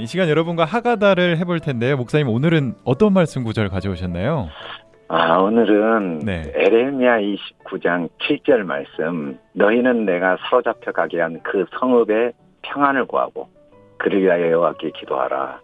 이 시간 여러분과 하가다를 해볼 텐데요. 목사님 오늘은 어떤 말씀 구절 가져오셨나요? 아, 오늘은 네. 에레미야 29장 7절 말씀. 너희는 내가 사로잡혀 가게 한 그 성읍의 평안을 구하고 그를 위하여 여호와께 기도하라.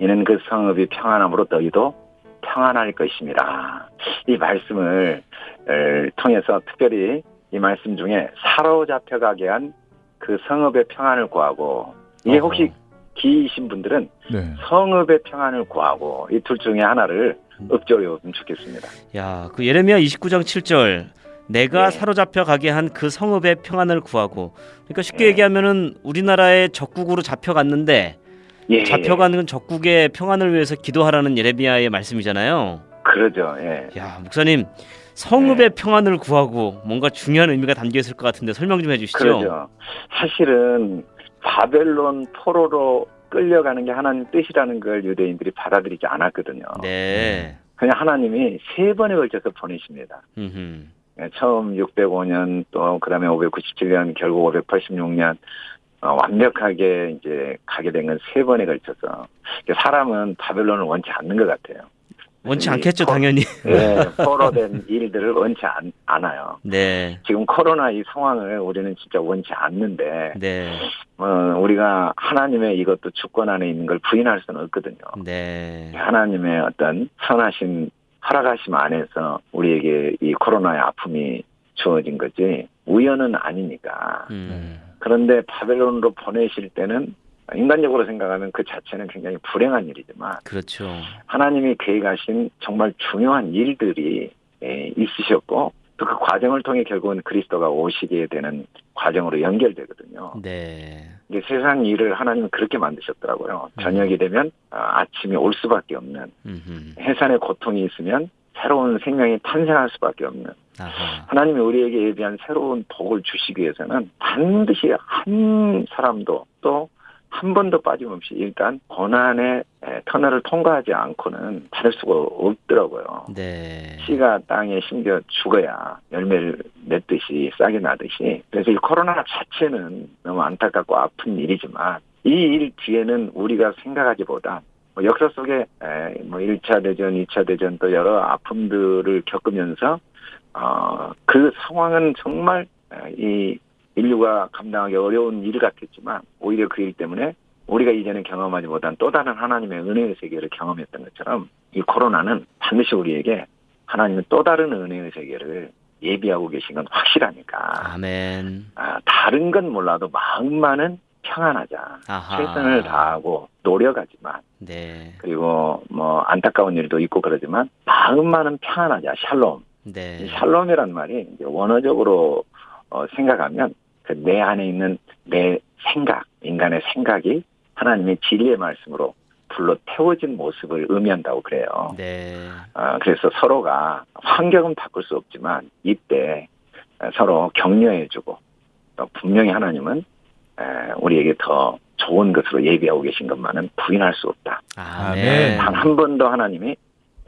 이는 그 성읍이 평안함으로 너희도 평안할 것임이라. 이 말씀을 을 통해서 특별히 이 말씀 중에 사로잡혀 가게 한 그 성읍의 평안을 구하고 이게. 혹시 기이신 분들은 네. 성읍의 평안을 구하고 이 둘 중에 하나를 읊조려 보면 좋겠습니다. 야, 그 예레미야 29장 7절 내가 네. 사로잡혀 가게 한 그 성읍의 평안을 구하고 그러니까 쉽게 네. 얘기하면은 우리나라의 적국으로 잡혀갔는데 예, 잡혀가는 적국의 평안을 위해서 기도하라는 예레미야의 말씀이잖아요. 그러죠. 예. 야, 목사님 성읍의 평안을 구하고 뭔가 중요한 의미가 담겨 있을 것 같은데 설명 좀 해주시죠. 그러죠. 사실은 바벨론 포로로 끌려가는 게 하나님 뜻이라는 걸 유대인들이 받아들이지 않았거든요. 네. 그냥 하나님이 세 번에 걸쳐서 보내십니다. 음흠. 예, 처음 605년 또 그다음에 597년 결국 586년 어, 완벽하게 이제 가게 된 건 세 번에 걸쳐서 사람은 바벨론을 원치 않는 것 같아요. 원치 이 않겠죠, 포- 당연히. 예, 포로된 일들을 원치 않, 않아요. 네. 지금 코로나 이 상황을 우리는 진짜 원치 않는데 네. 어, 우리가 하나님의 이것도 주권 안에 있는 걸 부인할 수는 없거든요. 네. 하나님의 어떤 선하신 허락하심 안에서 우리에게 이 코로나의 아픔이 주어진 거지 우연은 아니니까. 음. 그런데 바벨론으로 보내실 때는 인간적으로 생각하면 그 자체는 굉장히 불행한 일이지만 그렇죠. 하나님이 계획하신 정말 중요한 일들이 예, 있으셨고 또 그 과정을 통해 결국은 그리스도가 오시게 되는 과정으로 연결되거든요. 네. 이게 세상 일을 하나님은 그렇게 만드셨더라고요. 음. 저녁이 되면 아, 아침이 올 수밖에 없는. 해산의 고통이 있으면 새로운 생명이 탄생할 수밖에 없는 아하. 하나님이 우리에게 예비한 새로운 복을 주시기 위해서는 반드시 한 사람도 또 한 번도 빠짐없이 일단 에, 터널을 통과하지 않고는 받을 수가 없더라고요. 네. 씨가 땅에 심겨 죽어야 열매를 맺듯이 싹이 나듯이 그래서 이 코로나 자체는 너무 안타깝고 아픈 일이지만 이 일 뒤에는 우리가 생각하기보다 뭐 역사 속에 에, 뭐 1차 대전, 2차 대전 또 여러 아픔들을 겪으면서 어, 그 상황은 정말 에, 이 인류가 감당하기 어려운 일 같았지만 오히려 그 일 때문에 우리가 이전에 경험하지 못한 또 다른 하나님의 은혜의 세계를 경험했던 것처럼 이 코로나는 반드시 우리에게 하나님은 또 다른 은혜의 세계를 예비하고 계신 건 확실하니까 아멘. 아, 다른 건 몰라도 마음만은 평안하자 아하. 최선을 다하고 노력하지만 네. 그리고 뭐 안타까운 일도 있고 그러지만 마음만은 평안하자 샬롬 네. 이 샬롬이란 말이 이제 원어적으로 어, 생각하면 그 내 안에 있는 내 생각, 인간의 생각이 하나님의 진리의 말씀으로 불러 태워진 모습을 의미한다고 그래요. 네. 아, 그래서 서로가 환경은 바꿀 수 없지만 이때 서로 격려해주고 또 분명히 하나님은 에, 우리에게 더 좋은 것으로 예비하고 계신 것만은 부인할 수 없다. 아멘. 단한 번도 하나님이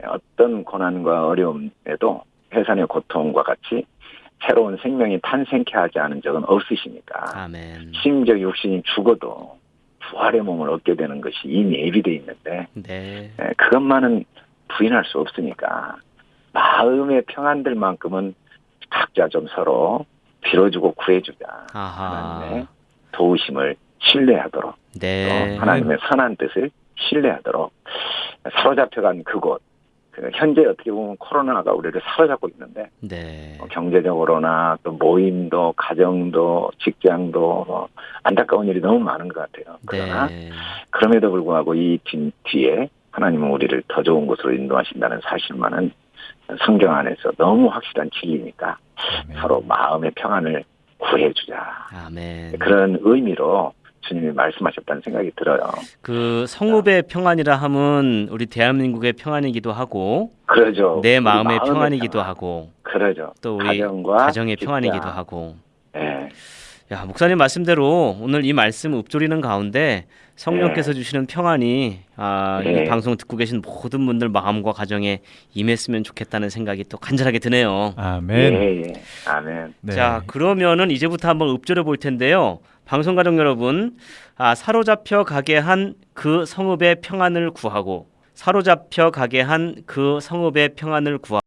어떤 고난과 어려움에도 해산의 고통과 같이 새로운 생명이 탄생케 하지 않은 적은 없으시니까 아멘. 심지어 육신이 죽어도 부활의 몸을 얻게 되는 것이 이미 예비돼 있는데 네. 에, 그것만은 부인할 수 없으니까 마음의 평안들만큼은 각자 좀 서로 빌어주고 구해주자 아하. 하나님의 도우심을 신뢰하도록 네. 또 하나님의 선한 뜻을 신뢰하도록 사로잡혀간 그곳 그 현재 어떻게 보면 코로나가 우리를 사로잡고 있는데 네. 뭐 경제적으로나 또 모임도 가정도 직장도 뭐 안타까운 일이 너무 많은 것 같아요. 그러나 네. 그럼에도 불구하고 이 뒤, 뒤에 하나님은 우리를 더 좋은 곳으로 인도하신다는 사실만은 성경 안에서 너무 확실한 진리니까 아멘. 서로 마음의 평안을 구해주자 아멘. 그런 의미로 주님이 말씀하셨다는 생각이 들어요. 그 성읍의 평안이라 함은 우리 대한민국의 평안이기도 하고 그러죠. 내 마음의 마음의 평안이기도 평안. 하고 그러죠. 또 우리 가정과 가정의. 평안이기도 하고 예. 야 목사님 말씀대로 오늘 이 말씀 읊조리는 가운데 성령께서 주시는 평안이 아, 이 네. 방송 듣고 계신 모든 분들 마음과 가정에 임했으면 좋겠다는 생각이 또 간절하게 드네요. 아멘. 예, 예. 아멘. 네. 자 그러면은 이제부터 한번 읊조려 볼 텐데요. 방송 가족 여러분, 아, 사로잡혀 가게 한 그 성읍의 평안을 구하고 사로잡혀 가게 한 그 성읍의 평안을 구하고